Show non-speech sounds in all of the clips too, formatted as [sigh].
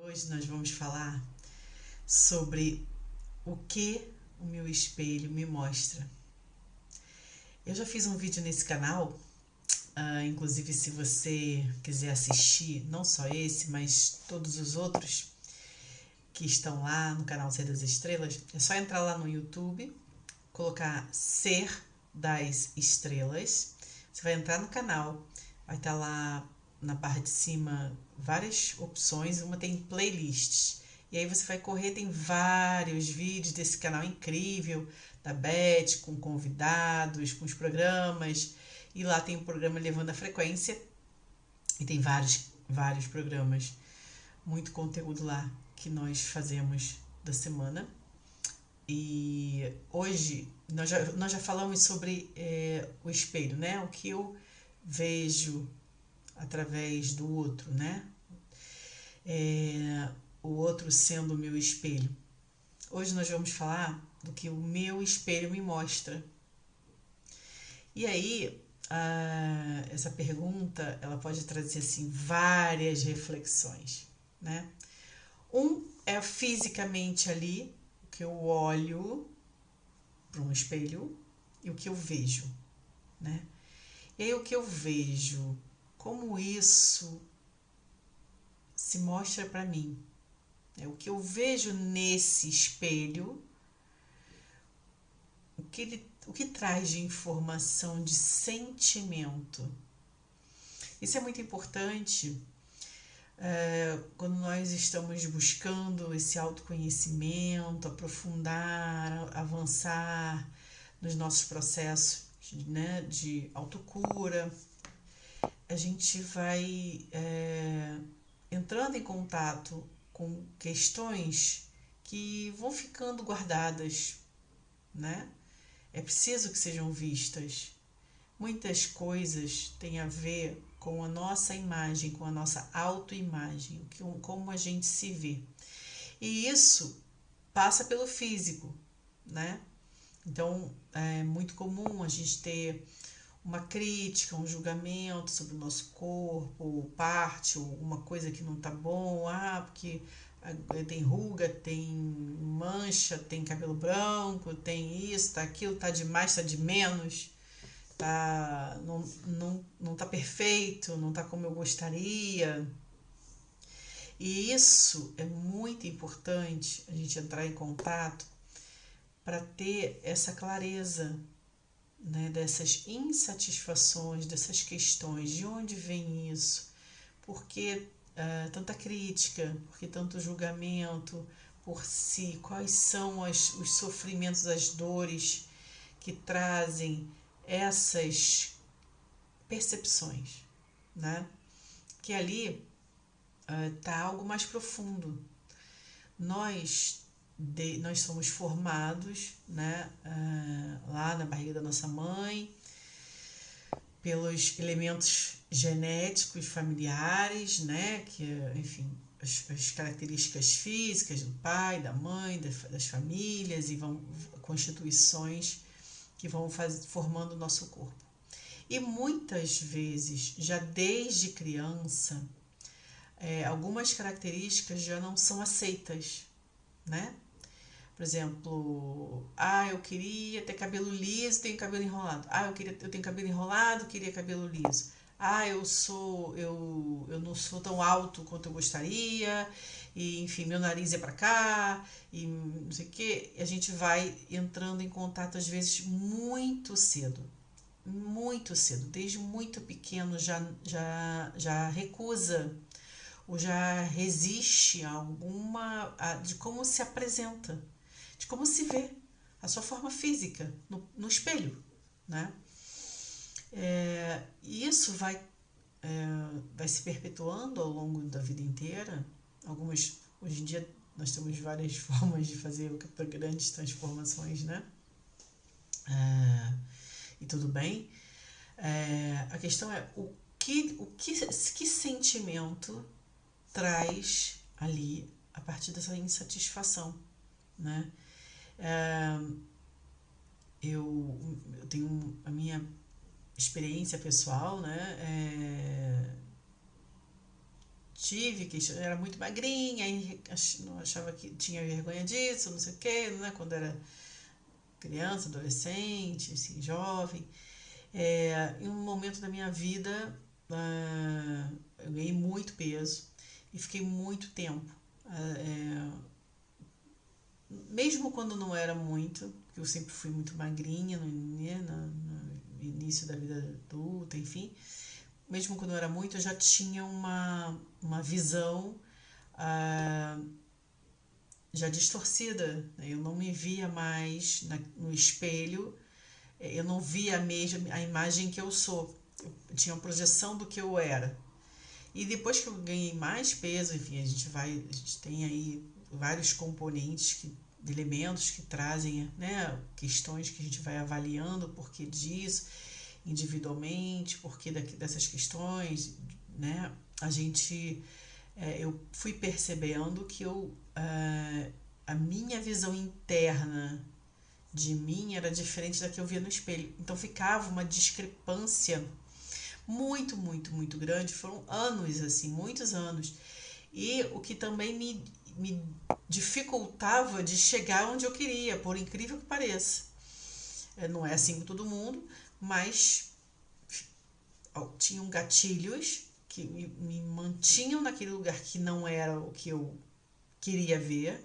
Hoje nós vamos falar sobre o que o meu espelho me mostra. Eu já fiz um vídeo nesse canal, uh, inclusive se você quiser assistir, não só esse, mas todos os outros que estão lá no canal Ser das Estrelas, é só entrar lá no YouTube, colocar Ser das Estrelas, você vai entrar no canal, vai estar lá na barra de cima várias opções, uma tem playlists. E aí você vai correr, tem vários vídeos desse canal incrível, da Beth, com convidados, com os programas. E lá tem o programa Levando a Frequência. E tem vários, vários programas. Muito conteúdo lá que nós fazemos da semana. E hoje nós já, nós já falamos sobre é, o espelho, né? O que eu vejo através do outro, né? É, o outro sendo o meu espelho. Hoje nós vamos falar do que o meu espelho me mostra. E aí, a, essa pergunta, ela pode trazer assim várias reflexões, né? Um é fisicamente ali, o que eu olho para um espelho e o que eu vejo, né? E aí o que eu vejo como isso se mostra para mim. É o que eu vejo nesse espelho, o que, ele, o que traz de informação, de sentimento. Isso é muito importante é, quando nós estamos buscando esse autoconhecimento, aprofundar, avançar nos nossos processos né, de autocura a gente vai é, entrando em contato com questões que vão ficando guardadas, né? É preciso que sejam vistas. Muitas coisas têm a ver com a nossa imagem, com a nossa autoimagem, como a gente se vê. E isso passa pelo físico, né? Então é muito comum a gente ter uma crítica, um julgamento sobre o nosso corpo, parte, ou uma coisa que não tá bom, ah, porque eh, tem ruga, tem mancha, tem cabelo branco, tem isso, tá aquilo, tá demais, tá de menos, tá não, não, não tá perfeito, não tá como eu gostaria. E isso é muito importante a gente entrar em contato para ter essa clareza né, dessas insatisfações, dessas questões, de onde vem isso, por que uh, tanta crítica, por que tanto julgamento por si, quais são as, os sofrimentos, as dores que trazem essas percepções, né? Que ali está uh, algo mais profundo. Nós de, nós somos formados né, uh, lá na barriga da nossa mãe pelos elementos genéticos familiares, né, que enfim as, as características físicas do pai, da mãe, das, das famílias e vão constituições que vão faz, formando o nosso corpo. E muitas vezes, já desde criança, é, algumas características já não são aceitas, né? Por exemplo, ah, eu queria ter cabelo liso, tenho cabelo enrolado. Ah, eu queria eu tenho cabelo enrolado, queria cabelo liso. Ah, eu sou eu, eu não sou tão alto quanto eu gostaria. E enfim, meu nariz é para cá e não sei o que. A gente vai entrando em contato às vezes muito cedo. Muito cedo, desde muito pequeno já já já recusa ou já resiste a alguma a, de como se apresenta de como se vê a sua forma física no, no espelho, né? É, e isso vai, é, vai se perpetuando ao longo da vida inteira. Algumas, hoje em dia, nós temos várias [laughs] formas de fazer grandes transformações, né? É, e tudo bem. É, a questão é o que, o que, que sentimento traz ali a partir dessa insatisfação, né? Eu, eu tenho a minha experiência pessoal, né? É, tive, que era muito magrinha, aí achava que tinha vergonha disso, não sei o quê, né? Quando era criança, adolescente, assim, jovem. É, em um momento da minha vida, uh, eu ganhei muito peso e fiquei muito tempo. Uh, mesmo quando não era muito, porque eu sempre fui muito magrinha no, né, no, início da vida adulta, enfim, mesmo quando não era muito, eu já tinha uma, uma visão uh, já distorcida. Né? Eu não me via mais na, no espelho, eu não via a mesma a imagem que eu sou. Eu tinha uma projeção do que eu era. E depois que eu ganhei mais peso, enfim, a gente vai, a gente tem aí vários componentes que elementos que trazem né, questões que a gente vai avaliando o porquê disso individualmente, porquê dessas questões, né? A gente, é, eu fui percebendo que eu, uh, a minha visão interna de mim era diferente da que eu via no espelho. Então ficava uma discrepância muito, muito, muito grande. Foram anos, assim, muitos anos. E o que também me me dificultava de chegar onde eu queria, por incrível que pareça. É, não é assim com todo mundo, mas tinham gatilhos que me, me mantinham naquele lugar que não era o que eu queria ver,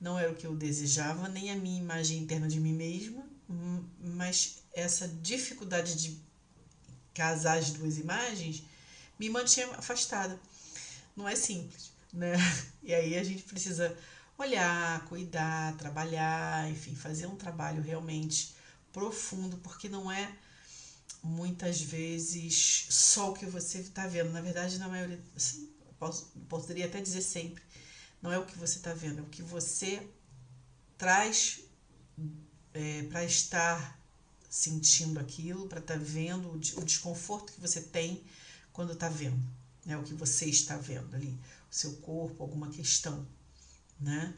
não era o que eu desejava, nem a minha imagem interna de mim mesma, hum, mas essa dificuldade de casar as duas imagens me mantinha afastada. Não é simples né? [laughs] E aí a gente precisa olhar, cuidar, trabalhar, enfim, fazer um trabalho realmente profundo, porque não é muitas vezes só o que você está vendo. Na verdade, na maioria, assim, posso, poderia até dizer sempre, não é o que você está vendo, é o que você traz é, para estar sentindo aquilo, para estar tá vendo o, desconforto que você tem quando está vendo, né? o que você está vendo ali seu corpo, alguma questão, né?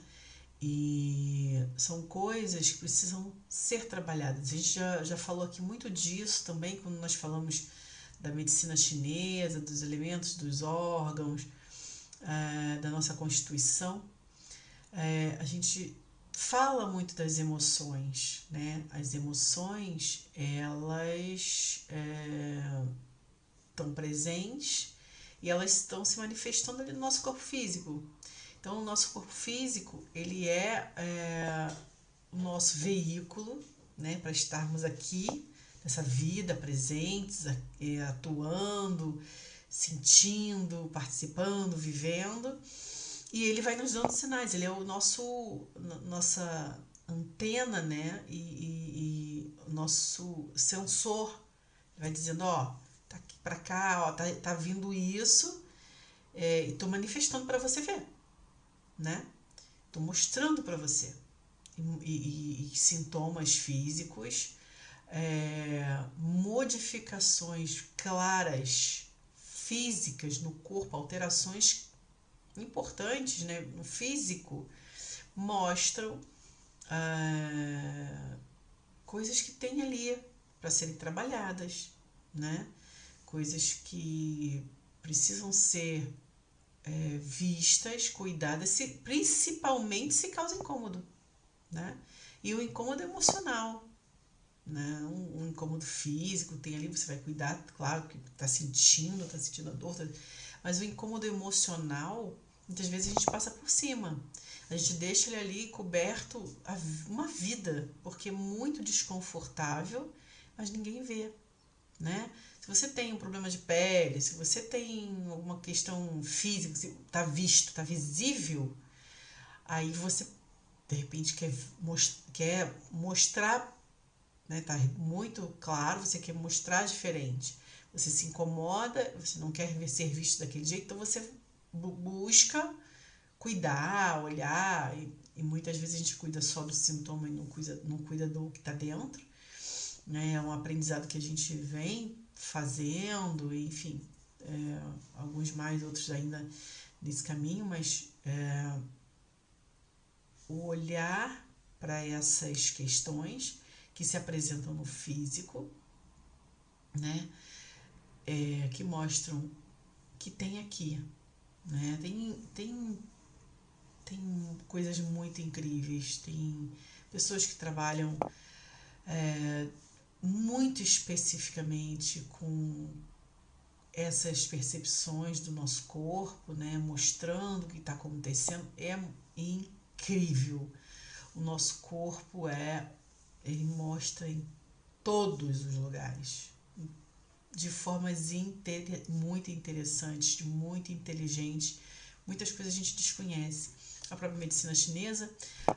E são coisas que precisam ser trabalhadas. A gente já, já falou aqui muito disso também quando nós falamos da medicina chinesa, dos elementos dos órgãos, é, da nossa constituição. É, a gente fala muito das emoções, né? As emoções, elas estão é, presentes e elas estão se manifestando ali no nosso corpo físico. Então, o nosso corpo físico, ele é, é o nosso veículo, né, para estarmos aqui, nessa vida, presentes, é, atuando, sentindo, participando, vivendo. E ele vai nos dando sinais, ele é o nosso, nossa antena, né, e, e, e nosso sensor. Vai dizendo, ó, para cá, ó, tá, tá vindo isso, é, e tô manifestando para você ver, né? Tô mostrando para você. E, e, e, sintomas físicos, é, modificações claras físicas no corpo, alterações importantes né, no físico, mostram ah, coisas que tem ali para serem trabalhadas, né? Coisas que precisam ser é, vistas, cuidadas, se, principalmente se causa incômodo, né? E o incômodo emocional, né? Um, um, incômodo físico, tem ali, você vai cuidar, claro, que tá sentindo, tá sentindo a dor, tá... mas o incômodo emocional, muitas vezes a gente passa por cima. A gente deixa ele ali coberto uma vida, porque é muito desconfortável, mas ninguém vê, né? Se você tem um problema de pele, se você tem alguma questão física, está visto, está visível, aí você de repente quer, most quer mostrar, né, tá muito claro, você quer mostrar diferente. Você se incomoda, você não quer ser visto daquele jeito, então você busca cuidar, olhar, e, e muitas vezes a gente cuida só do sintoma e não cuida, não cuida do que está dentro. Né? É um aprendizado que a gente vem fazendo, enfim, é, alguns mais, outros ainda nesse caminho, mas é, o olhar para essas questões que se apresentam no físico, né, é, que mostram que tem aqui, Né? Tem, tem, tem coisas muito incríveis, tem pessoas que trabalham é, muito especificamente com essas percepções do nosso corpo, né, mostrando o que está acontecendo, é incrível. O nosso corpo é, ele mostra em todos os lugares, de formas inter, muito interessantes, muito inteligentes. Muitas coisas a gente desconhece. A própria medicina chinesa,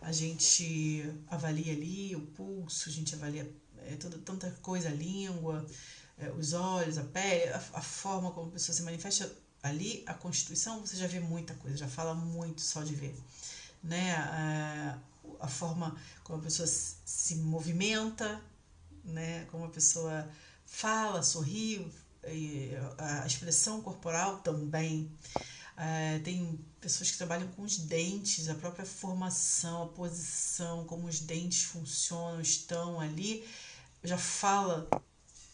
a gente avalia ali o pulso, a gente avalia é, toda, tanta coisa, a língua, é, os olhos, a pele, a, a, forma como a pessoa se manifesta ali, a constituição, você já vê muita coisa, já fala muito só de ver. Né? A, a forma como a pessoa se movimenta, né? como a pessoa fala, sorri, a expressão corporal também. É, tem pessoas que trabalham com os dentes, a própria formação, a posição, como os dentes funcionam, estão ali, já fala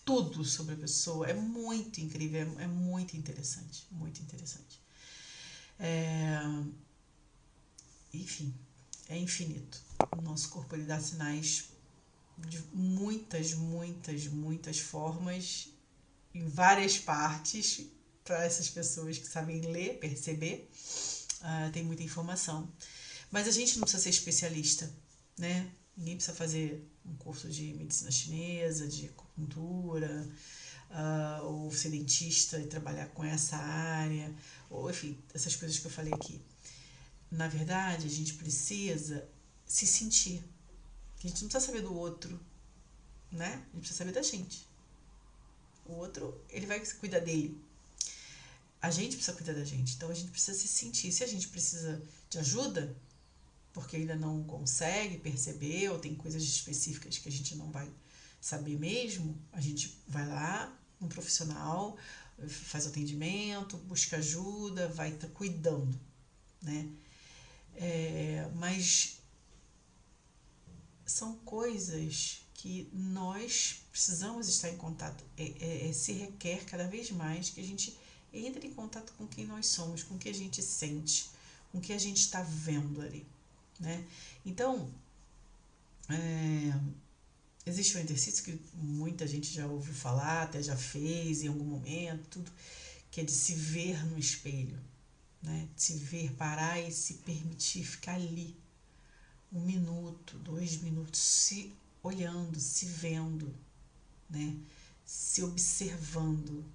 tudo sobre a pessoa. É muito incrível, é, é muito interessante, muito interessante. É, enfim, é infinito. O nosso corpo ele dá sinais de muitas, muitas, muitas formas, em várias partes, para essas pessoas que sabem ler, perceber. Uh, tem muita informação. Mas a gente não precisa ser especialista, né? Ninguém precisa fazer um curso de medicina chinesa, de acupuntura, uh, ou ser dentista e trabalhar com essa área, ou enfim, essas coisas que eu falei aqui. Na verdade, a gente precisa se sentir. A gente não precisa saber do outro, né? A gente precisa saber da gente. O outro, ele vai cuidar dele. A gente precisa cuidar da gente. Então a gente precisa se sentir. Se a gente precisa de ajuda, porque ainda não consegue perceber, ou tem coisas específicas que a gente não vai saber mesmo, a gente vai lá, um profissional, faz atendimento, busca ajuda, vai tá cuidando, né? É, mas são coisas que nós precisamos estar em contato. É, é, é, se requer cada vez mais que a gente entre em contato com quem nós somos, com o que a gente sente, com o que a gente está vendo ali. Né? Então, é, existe um exercício que muita gente já ouviu falar, até já fez em algum momento, tudo, que é de se ver no espelho, né? De se ver, parar e se permitir ficar ali um minuto, dois minutos, se olhando, se vendo, né? Se observando.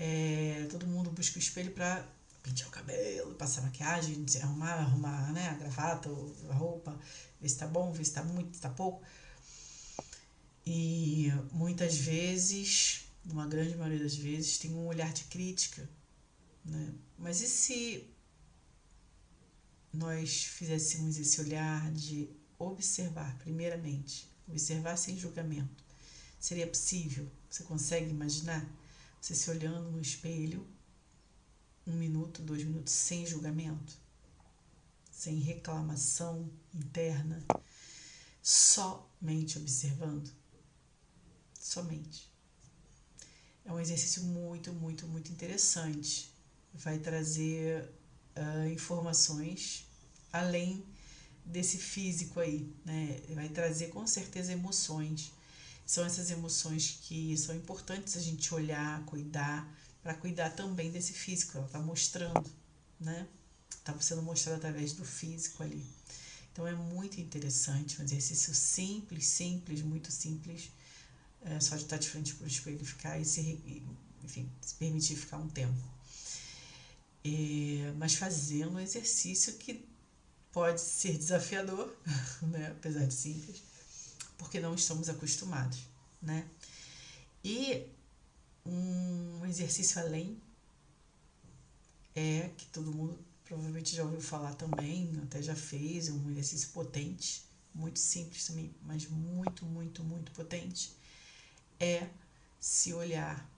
É, todo mundo busca o espelho para pentear o cabelo, passar maquiagem, arrumar, arrumar né, a gravata, a roupa, ver se tá bom, ver se tá muito, se tá pouco. E muitas vezes, uma grande maioria das vezes, tem um olhar de crítica. Né? Mas e se nós fizéssemos esse olhar de observar, primeiramente, observar sem julgamento? Seria possível? Você consegue imaginar você se olhando no espelho um minuto, dois minutos sem julgamento, sem reclamação interna, somente observando? Somente. É um exercício muito, muito, muito interessante. Vai trazer uh, informações além desse físico aí, né? Vai trazer com certeza emoções. São essas emoções que são importantes a gente olhar, cuidar, para cuidar também desse físico. Ela está mostrando, né? Está sendo mostrado através do físico ali. Então é muito interessante, um exercício simples, simples, muito simples. É só de estar de frente para o espelho ficar e se, enfim, se permitir ficar um tempo. É, mas fazendo um exercício que pode ser desafiador, [laughs] né? apesar de simples, porque não estamos acostumados. Né? E um exercício além é que todo mundo provavelmente já ouviu falar também, até já fez, um exercício potente, muito simples também, mas muito, muito, muito potente, é se olhar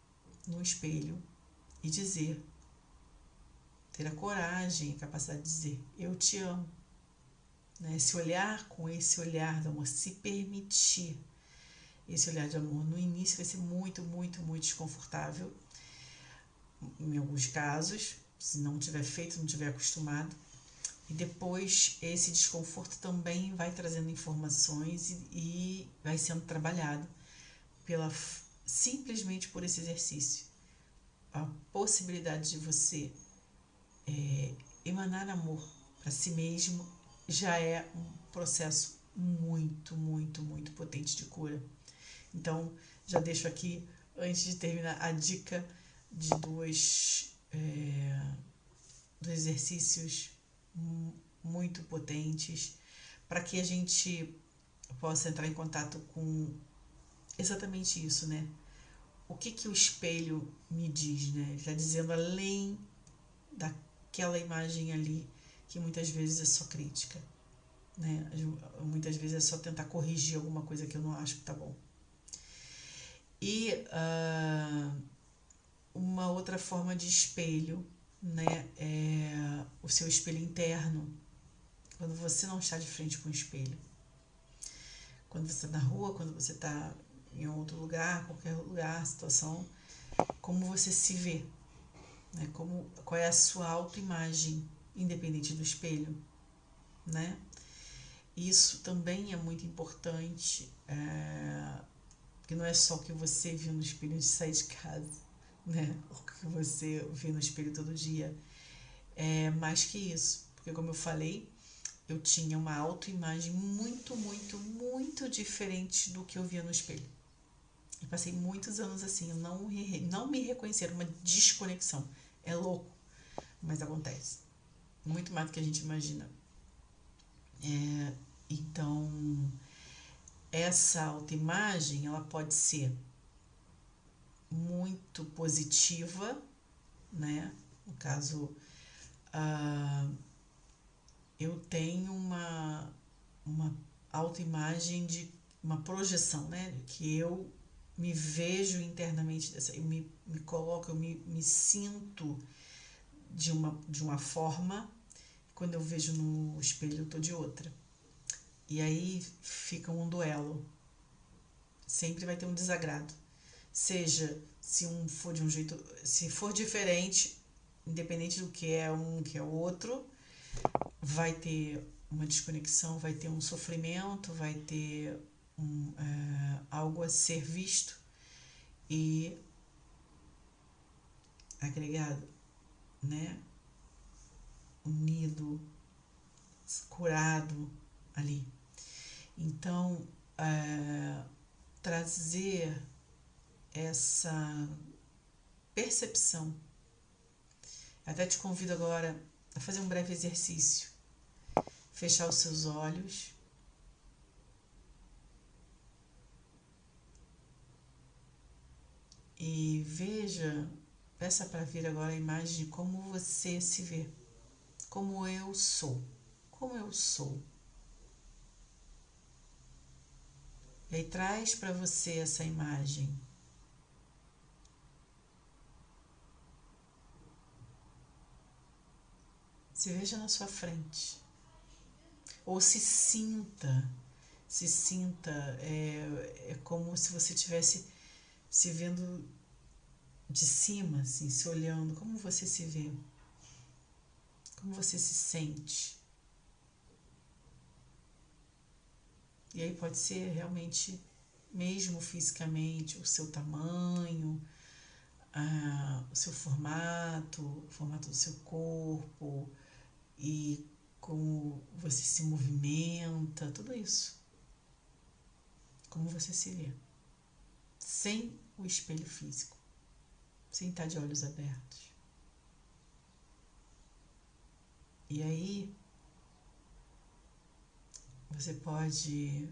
no espelho e dizer ter a coragem, a capacidade de dizer eu te amo. Né? Se olhar com esse olhar de amor, se permitir esse olhar de amor. No início vai ser muito, muito, muito desconfortável, em alguns casos, se não tiver feito, não tiver acostumado. E depois esse desconforto também vai trazendo informações e, e vai sendo trabalhado pela simplesmente por esse exercício. A possibilidade de você é, emanar amor para si mesmo já é um processo muito, muito, muito potente de cura. Então, já deixo aqui, antes de terminar, a dica de dois, é, dois exercícios muito potentes para que a gente possa entrar em contato com exatamente isso, né? O que, que o espelho me diz, né? Ele está dizendo além daquela imagem ali que muitas vezes é só crítica, né? Muitas vezes é só tentar corrigir alguma coisa que eu não acho que tá bom. E uh, uma outra forma de espelho né, é o seu espelho interno, quando você não está de frente com o espelho. Quando você está na rua, quando você está em outro lugar, qualquer lugar, situação, como você se vê, né? Como, qual é a sua autoimagem, independente do espelho, né? Isso também é muito importante, é, porque não é só o que você viu no espelho de sair de casa, né? O que você vê no espelho todo dia. É mais que isso. Porque como eu falei, eu tinha uma autoimagem muito, muito, muito diferente do que eu via no espelho. E passei muitos anos assim, eu não, não me reconhecer, uma desconexão. É louco, mas acontece. Muito mais do que a gente imagina. É, então, essa autoimagem, ela pode ser muito positiva, né? No caso, uh, eu tenho uma, uma autoimagem de uma projeção, né? Que eu me vejo internamente, dessa, eu me, me coloco, eu me, me sinto de uma, de uma forma, quando eu vejo no espelho eu tô de outra. E aí fica um duelo. Sempre vai ter um desagrado seja se um for de um jeito, se for diferente, independente do que é um que é outro, vai ter uma desconexão, vai ter um sofrimento, vai ter um, é, algo a ser visto e agregado, né? Unido, curado ali. Então, é, trazer essa percepção. Até te convido agora a fazer um breve exercício. Fechar os seus olhos. E veja, peça para vir agora a imagem de como você se vê. Como eu sou. Como eu sou. E aí traz para você essa imagem Se veja na sua frente. Ou se sinta, se sinta, é, é como se você estivesse se vendo de cima, assim, se olhando. Como você se vê? Como você se sente? E aí pode ser realmente, mesmo fisicamente, o seu tamanho, ah, o seu formato, o formato do seu corpo, e como você se movimenta, tudo isso. Como você se vê. Sem o espelho físico. Sem estar de olhos abertos. E aí, você pode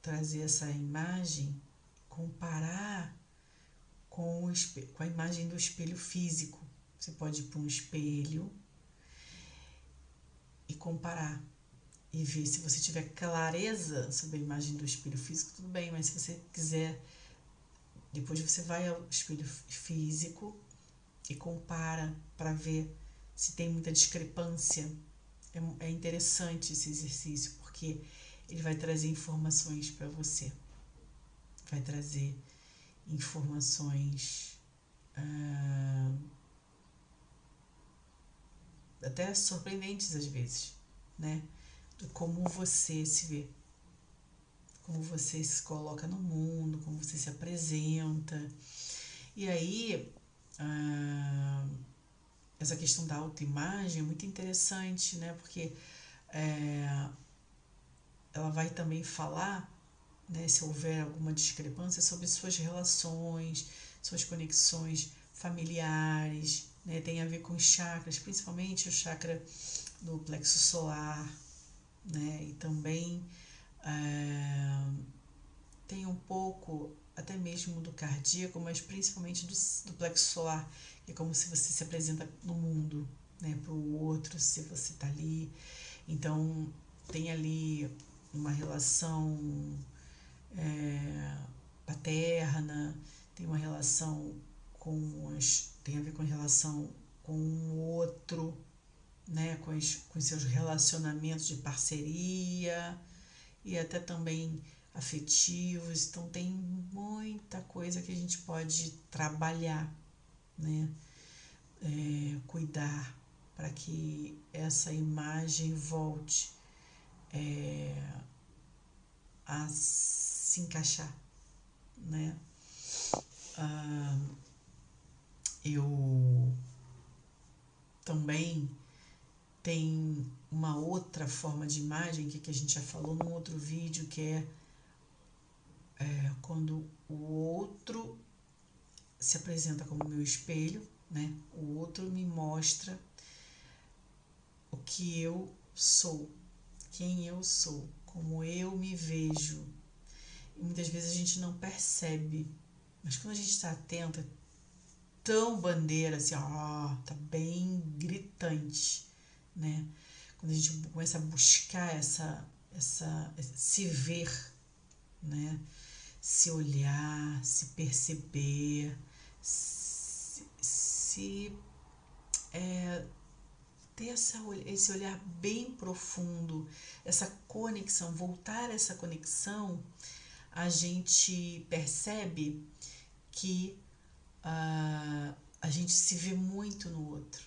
trazer essa imagem, comparar com, o, com a imagem do espelho físico. Você pode ir para um espelho e comparar e ver se você tiver clareza sobre a imagem do espelho físico, tudo bem, mas se você quiser, depois você vai ao espelho físico e compara para ver se tem muita discrepância. É, é interessante esse exercício porque ele vai trazer informações para você, vai trazer informações. Ah, até surpreendentes às vezes, né? De como você se vê, como você se coloca no mundo, como você se apresenta. E aí, ah, essa questão da autoimagem é muito interessante, né? Porque é, ela vai também falar, né, se houver alguma discrepância, sobre suas relações, suas conexões familiares, né, tem a ver com chakras, principalmente o chakra do plexo solar, né, e também é, tem um pouco até mesmo do cardíaco, mas principalmente do, do plexo solar, que é como se você se apresenta no mundo, né, para o outro, se você está ali. Então, tem ali uma relação é, paterna, tem uma relação com as. tem a ver com a relação com o outro, né, com, os, seus relacionamentos de parceria e até também afetivos. Então tem muita coisa que a gente pode trabalhar, né? É, cuidar para que essa imagem volte é, a se encaixar, né? Ah, eu também tem uma outra forma de imagem que, que a gente já falou num outro vídeo que é, é quando o outro se apresenta como meu espelho, né? O outro me mostra o que eu sou, quem eu sou, como eu me vejo. E muitas vezes a gente não percebe, mas quando a gente está atento, é tão bandeira assim, ó, tá bem gritante, né? Quando a gente começa a buscar essa, essa, se ver, né? Se olhar, se perceber, se, se é, ter essa, esse olhar bem profundo, essa conexão, voltar a essa conexão, a gente percebe que uh, a gente se vê muito no outro.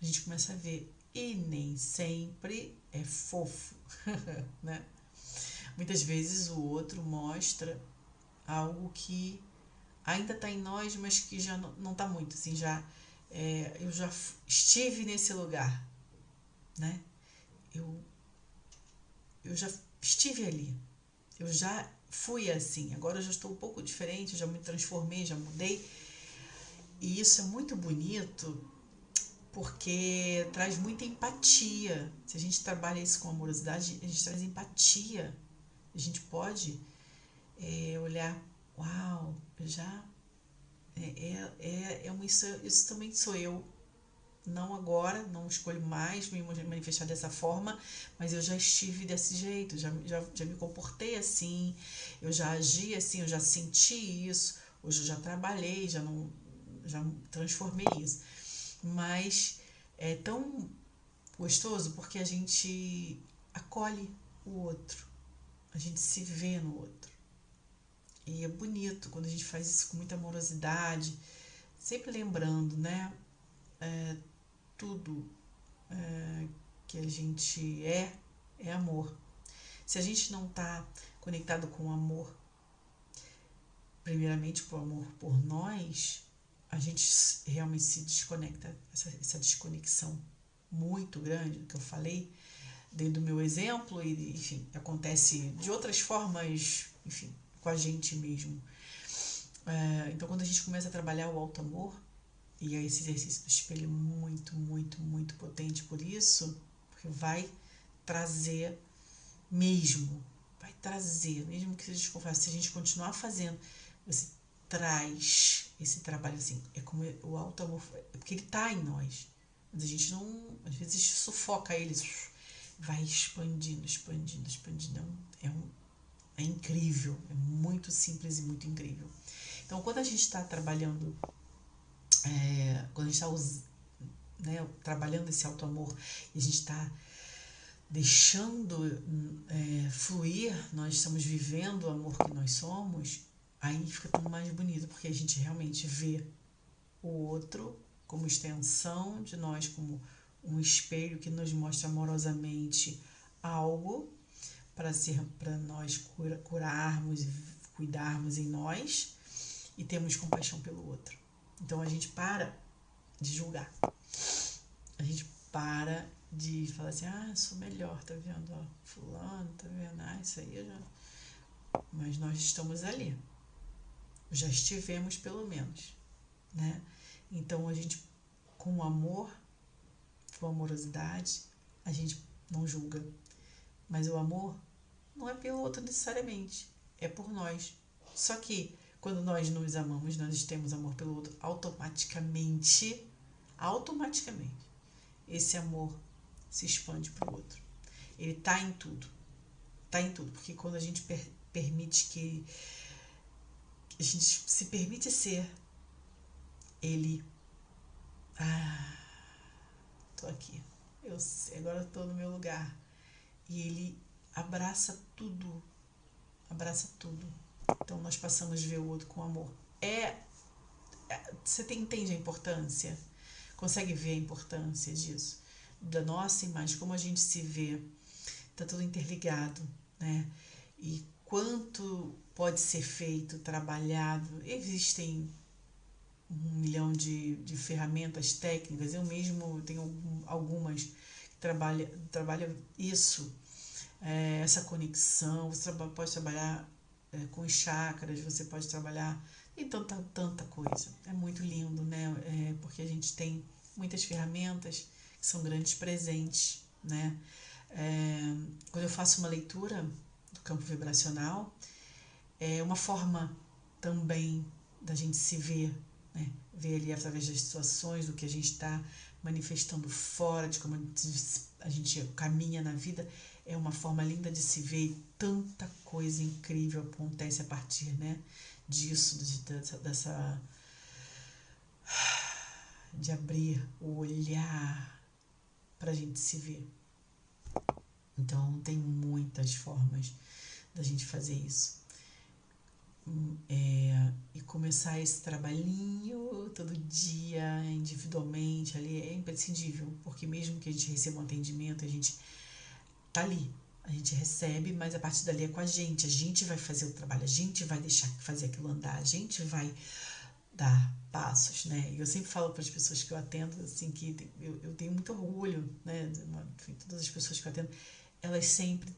A gente começa a ver. E nem sempre é fofo, [laughs] né? Muitas vezes o outro mostra algo que ainda está em nós, mas que já não está muito, assim, já é, eu já estive nesse lugar, né? Eu, eu já estive ali, eu já fui assim, agora eu já estou um pouco diferente, já me transformei, já mudei. E isso é muito bonito porque traz muita empatia. Se a gente trabalha isso com amorosidade, a gente traz empatia. A gente pode é, olhar, uau, eu já é, é, é, é uma, isso, isso também sou eu. Não agora, não escolho mais me manifestar dessa forma, mas eu já estive desse jeito, já, já, já me comportei assim, eu já agi assim, eu já senti isso, hoje eu já trabalhei, já não já transformei isso. Mas é tão gostoso porque a gente acolhe o outro, a gente se vê no outro. E é bonito quando a gente faz isso com muita amorosidade, sempre lembrando, né? É, tudo é, que a gente é, é amor. Se a gente não está conectado com o amor, primeiramente com amor por nós, a gente realmente se desconecta, essa, essa desconexão muito grande que eu falei, dentro do meu exemplo, e enfim, acontece de outras formas, enfim, com a gente mesmo. É, então, quando a gente começa a trabalhar o alto amor, e é esse exercício do espelho muito, muito, muito potente por isso, porque vai trazer mesmo, vai trazer, mesmo que seja desconfortável, se a gente continuar fazendo, você traz esse trabalho assim, é como o alto amor, é porque ele está em nós, mas a gente não, às vezes sufoca ele, vai expandindo, expandindo, expandindo, é um, é é incrível, é muito simples e muito incrível. Então, quando a gente está trabalhando, é, quando a gente está né, trabalhando esse auto-amor e a gente está deixando é, fluir, nós estamos vivendo o amor que nós somos, aí fica tudo mais bonito, porque a gente realmente vê o outro como extensão de nós, como um espelho que nos mostra amorosamente algo para ser para nós cura, curarmos, cuidarmos em nós e termos compaixão pelo outro. Então a gente para de julgar. A gente para de falar assim, ah, sou melhor, tá vendo? Ó, fulano, tá vendo? Ah, isso aí já. Mas nós estamos ali. Já estivemos pelo menos. Né? Então a gente, com amor, com amorosidade, a gente não julga. Mas o amor não é pelo outro necessariamente, é por nós. Só que quando nós nos amamos, nós temos amor pelo outro, automaticamente, automaticamente, esse amor se expande para o outro. Ele está em tudo. Está em tudo. Porque quando a gente per permite que. A gente se permite ser, ele. Ah, tô aqui. Eu agora estou no meu lugar. E ele abraça tudo. Abraça tudo. Então nós passamos a ver o outro com amor. É, é você tem, entende a importância? Consegue ver a importância disso? Da nossa imagem, como a gente se vê. Tá tudo interligado, né? E quanto pode ser feito, trabalhado. Existem um milhão de, de ferramentas técnicas. Eu mesmo tenho algumas que trabalham trabalha isso, é, essa conexão. Você pode trabalhar é, com chakras, você pode trabalhar. Tem tanta, tanta coisa. É muito lindo, né? É, porque a gente tem muitas ferramentas que são grandes presentes, né? É, quando eu faço uma leitura do campo vibracional, é uma forma também da gente se ver, né? ver ali através das situações, do que a gente está manifestando fora, de como a gente caminha na vida, é uma forma linda de se ver e tanta coisa incrível acontece a partir né, disso, dessa, dessa de abrir o olhar para a gente se ver. Então tem muitas formas da gente fazer isso. É, e começar esse trabalhinho todo dia, individualmente, ali é imprescindível, porque mesmo que a gente receba um atendimento, a gente tá ali. A gente recebe, mas a partir dali é com a gente. A gente vai fazer o trabalho, a gente vai deixar fazer aquilo andar, a gente vai dar passos, né? E eu sempre falo para as pessoas que eu atendo, assim, que eu, eu tenho muito orgulho, né? Enfim, todas as pessoas que eu atendo, elas sempre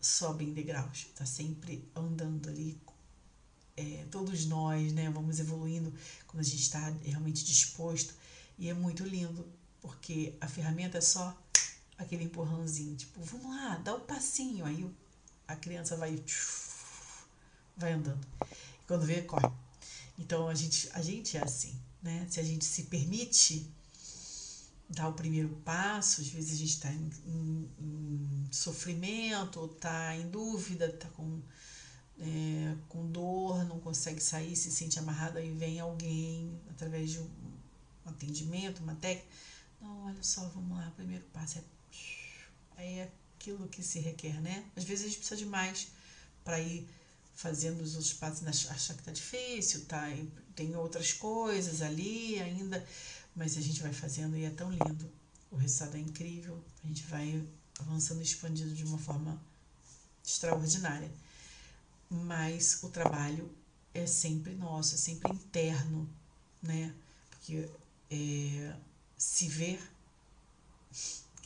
sobem degraus, tá sempre andando ali. É, todos nós, né? Vamos evoluindo quando a gente está realmente disposto. E é muito lindo, porque a ferramenta é só aquele empurrãozinho, tipo, vamos lá, dá o um passinho. Aí a criança vai vai andando. E quando vê, corre. Então a gente, a gente é assim, né? Se a gente se permite dar o primeiro passo, às vezes a gente está em, em, em, sofrimento, está em dúvida, está com, é, com dor, não consegue sair, se sente amarrado, aí vem alguém através de um atendimento, uma técnica. Não, olha só, vamos lá, o primeiro passo é. Aí é aquilo que se requer, né? Às vezes a gente precisa de mais para ir fazendo os outros passos, achar que tá difícil, tá? Tem outras coisas ali ainda mas a gente vai fazendo e é tão lindo. O resultado é incrível, a gente vai avançando e expandindo de uma forma extraordinária. Mas o trabalho é sempre nosso, é sempre interno, né? Porque é, se ver,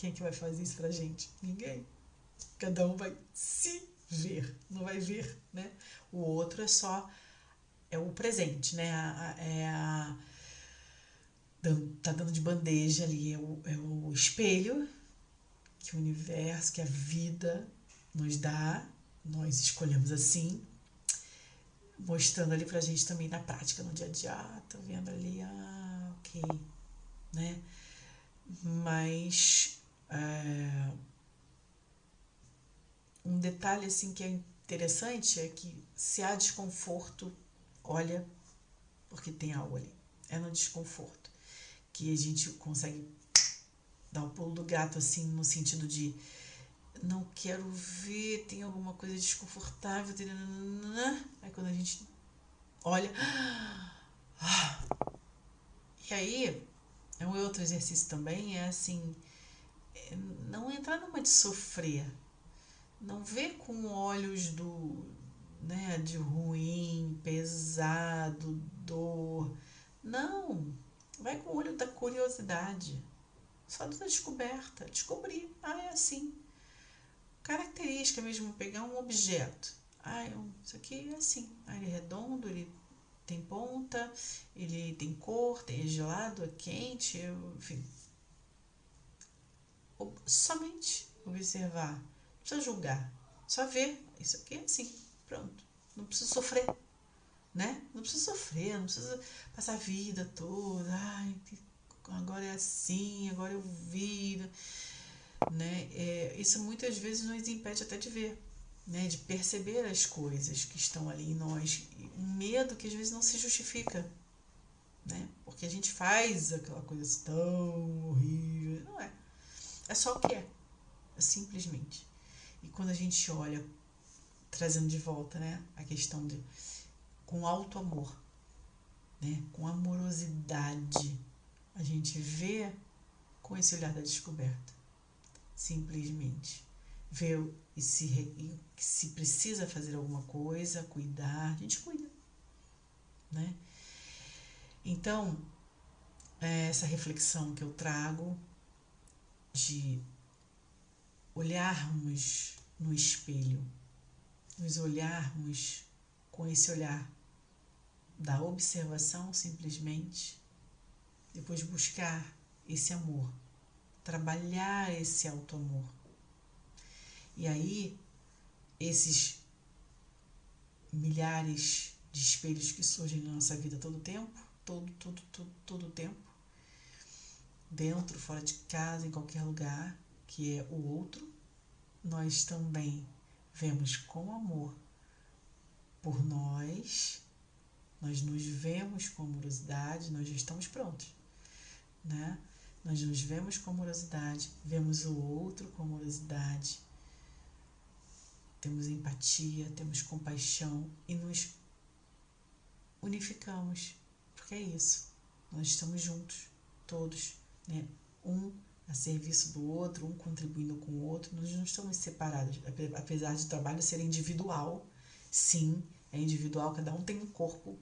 quem é que vai fazer isso pra gente? Ninguém. Cada um vai se ver, não vai ver, né? O outro é só é o presente, né? É a tá dando de bandeja ali, é o, é o espelho que o universo, que a vida nos dá, nós escolhemos assim, mostrando ali pra gente também na prática, no dia a dia, ah, tô vendo ali, ah, ok, né? Mas é, um detalhe assim que é interessante é que se há desconforto, olha, porque tem algo ali, é no desconforto que a gente consegue dar o pulo do gato, assim, no sentido de não quero ver, tem alguma coisa desconfortável. Aí quando a gente olha. [gasps] E aí É um outro exercício também, é assim, não entrar numa de sofrer, não ver com olhos do, né, de ruim, pesado, dor. Não, vai com o olho da curiosidade, só da descoberta, descobrir, ah, é assim. Característica mesmo, pegar um objeto. Ah, isso aqui é assim. Ah, ele é redondo, ele tem ponta, ele tem cor, tem é gelado, é quente, enfim. Somente observar, não precisa julgar, só ver. Isso aqui é assim, pronto. Não precisa sofrer, né? Não precisa sofrer, não precisa passar a vida toda. Ai, agora é assim, agora eu vi. Né? É, isso muitas vezes nos impede até de ver né, de perceber as coisas que estão ali em nós, um medo que às vezes não se justifica, né? Porque a gente faz aquela coisa assim tão horrível, não é? É só o que é, é simplesmente. E quando a gente olha, trazendo de volta, né, a questão de com alto amor, né, com amorosidade, a gente vê com esse olhar da descoberta, simplesmente vê e se, e se precisa fazer alguma coisa, cuidar, a gente cuida, né? Então, é essa reflexão que eu trago de olharmos no espelho, nos olharmos com esse olhar da observação simplesmente, depois buscar esse amor, trabalhar esse auto-amor. E aí, esses milhares de espelhos que surgem na nossa vida todo tempo, todo, todo, todo, todo tempo, dentro, fora de casa, em qualquer lugar, que é o outro, nós também vemos com amor por nós, nós nos vemos com amorosidade, nós já estamos prontos, né? Nós nos vemos com amorosidade, vemos o outro com amorosidade, temos empatia, temos compaixão e nos unificamos, porque é isso. Nós estamos juntos, todos, né? Um a serviço do outro, um contribuindo com o outro. Nós não estamos separados, apesar de o trabalho ser individual. Sim, é individual, cada um tem um corpo,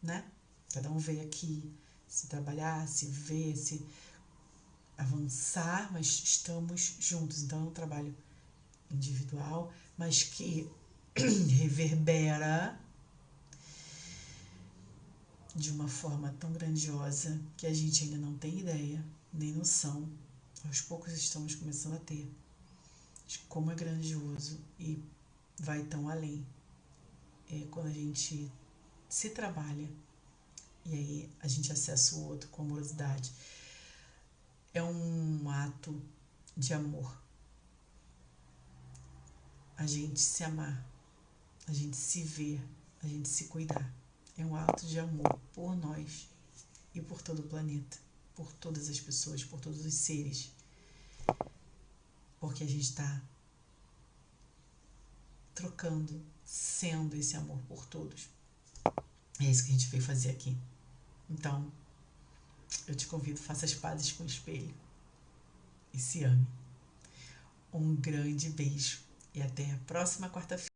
né? Cada um veio aqui se trabalhar, se ver, se avançar, mas estamos juntos. Então é um trabalho individual, mas que [clears throat] reverbera de uma forma tão grandiosa que a gente ainda não tem ideia, nem noção. Aos poucos estamos começando a ter de como é grandioso e vai tão além. É quando a gente se trabalha e aí a gente acessa o outro com amorosidade. É um ato de amor a gente se amar, a gente se ver, a gente se cuidar. É um ato de amor por nós e por todo o planeta, por todas as pessoas, por todos os seres. Porque a gente está trocando, sendo esse amor por todos. É isso que a gente veio fazer aqui. Então, eu te convido, faça as pazes com o espelho e se ame. Um grande beijo e até a próxima quarta-feira.